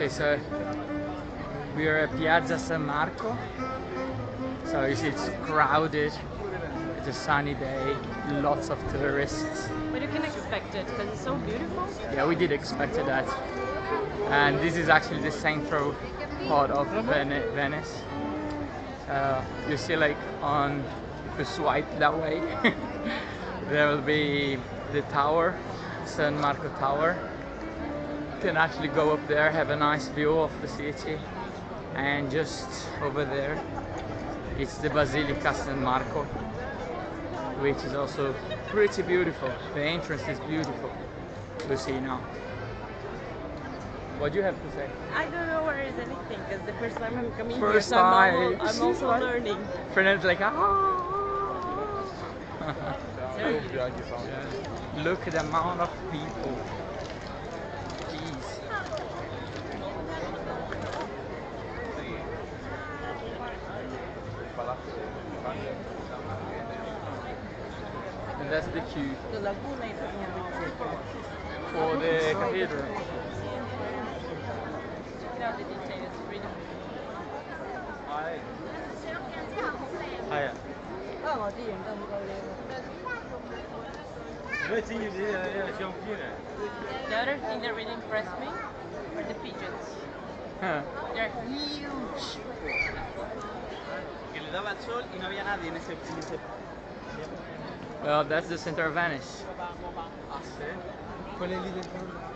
Okay, so we are at Piazza San Marco. So you see it's crowded. It's a sunny day, lots of tourists. But you can expect it because it's so beautiful. Yeah, we did expect that. And this is actually the central part of Vene- Venice. Uh, you see, like on the swipe that way, there will be the tower, San Marco Tower. You can actually go up there, have a nice view of the city, and just over there, it's the Basilica San Marco, which is also pretty beautiful. The entrance is beautiful to see now. What do you have to say? I don't know where is anything because the first time I'm coming here, so I'm, al- time. I'm also learning. Fernando's like, ah. Look at the amount of people. And that's the queue for the cathedral. Now the dictator's freedom. Hi. Hiya. Oh, uh, the other thing that really impressed me are the pigeons. Huh. They're huge. Que le daba el sol y no había nadie en ese, en ese Well, that's the center of Venice. Quello lì del